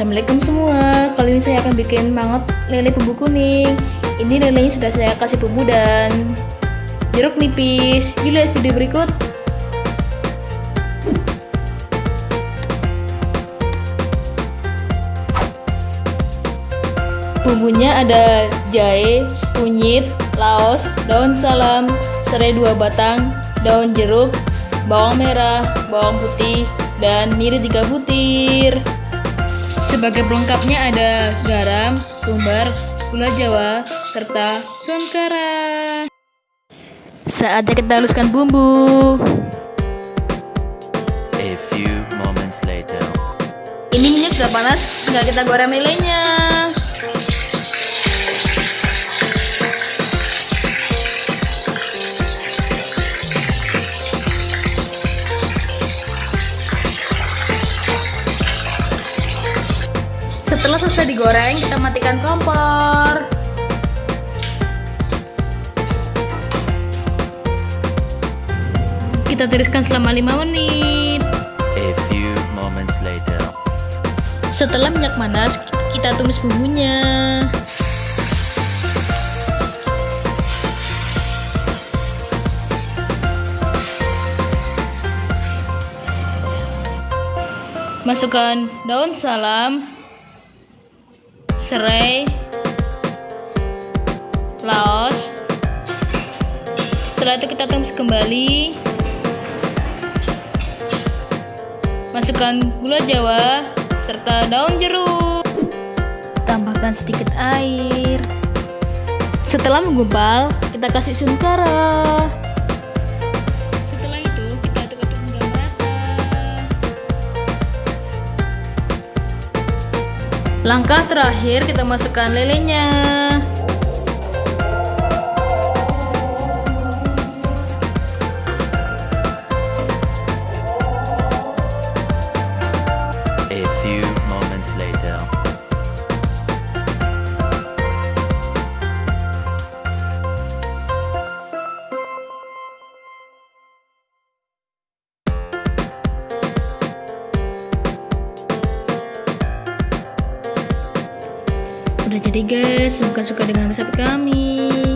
Assalamualaikum semua. Kali ini saya akan bikin mangut lele bumbu kuning. Ini lelenya sudah saya kasih bumbu dan jeruk nipis. Yuk lihat video berikut. Bumbunya ada jahe, kunyit, laos, daun salam, serai dua batang, daun jeruk, bawang merah, bawang putih, dan miri 3 butir. Sebagai pelengkapnya ada garam, tumbar, gula jawa, serta sunkara. Saatnya kita haluskan bumbu. A few moments later. Ini minyak sudah panas, tinggal kita goreng lelenya. Setelah selesai digoreng, kita matikan kompor. Kita tiriskan selama 5 menit. A few moments later. Setelah minyak panas, kita tumis bumbunya. Masukkan daun salam, serai, laos. Setelah itu kita tumis kembali. Masukkan gula jawa serta daun jeruk. Tambahkan sedikit air. Setelah menggumpal, kita kasih sunkara. Langkah terakhir, kita masukkan lelenya. A few jadi guys semoga suka dengan resep kami.